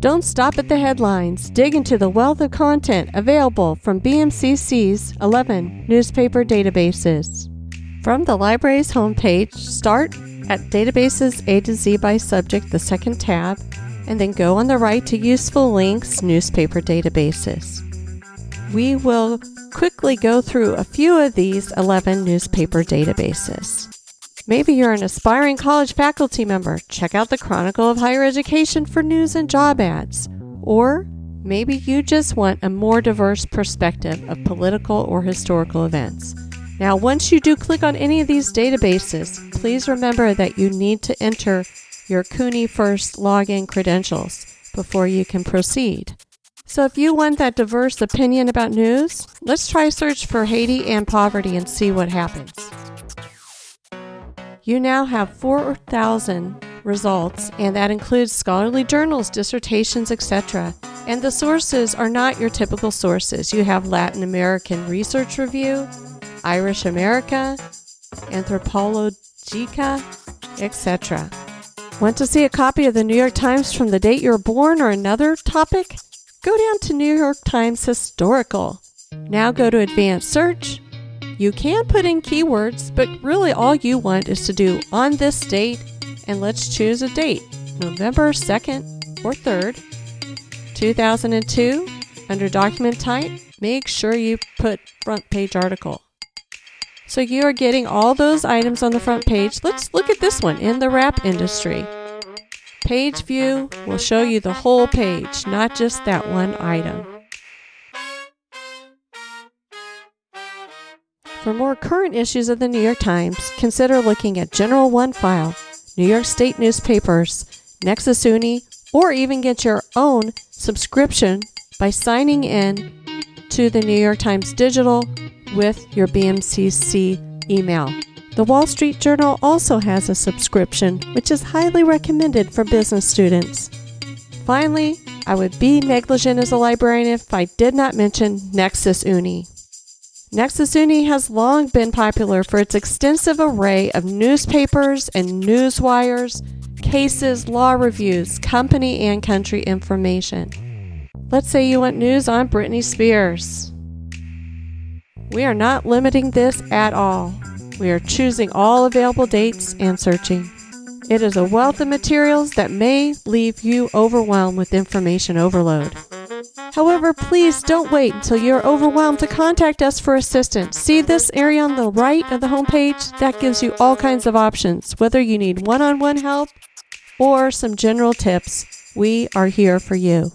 Don't stop at the headlines. Dig into the wealth of content available from BMCC's 11 newspaper databases. From the library's homepage, start at Databases A to Z by Subject, the second tab, and then go on the right to Useful Links Newspaper Databases. We will quickly go through a few of these 11 newspaper databases. Maybe you're an aspiring college faculty member. Check out the Chronicle of Higher Education for news and job ads. Or maybe you just want a more diverse perspective of political or historical events. Now, once you do click on any of these databases, please remember that you need to enter your CUNYfirst login credentials before you can proceed. So if you want that diverse opinion about news, let's try search for Haiti and poverty and see what happens. You now have 4,000 results, and that includes scholarly journals, dissertations, etc. And the sources are not your typical sources. You have Latin American Research Review, Irish America, Anthropologica, etc. Want to see a copy of the New York Times from the date you were born or another topic? Go down to New York Times Historical. Now go to Advanced Search you can put in keywords, but really all you want is to do on this date and let's choose a date, November 2nd or 3rd, 2002. Under document type, make sure you put front page article. So you are getting all those items on the front page. Let's look at this one in the wrap industry. Page view will show you the whole page, not just that one item. For more current issues of the New York Times, consider looking at General OneFile, New York State newspapers, Nexis Uni, or even get your own subscription by signing in to the New York Times Digital with your BMCC email. The Wall Street Journal also has a subscription, which is highly recommended for business students. Finally, I would be negligent as a librarian if I did not mention Nexis Uni. Nexis Uni has long been popular for its extensive array of newspapers and newswires, cases, law reviews, company and country information. Let's say you want news on Britney Spears. We are not limiting this at all. We are choosing all available dates and searching. It is a wealth of materials that may leave you overwhelmed with information overload. However, please don't wait until you're overwhelmed to contact us for assistance. See this area on the right of the homepage? That gives you all kinds of options. Whether you need one on one help or some general tips, we are here for you.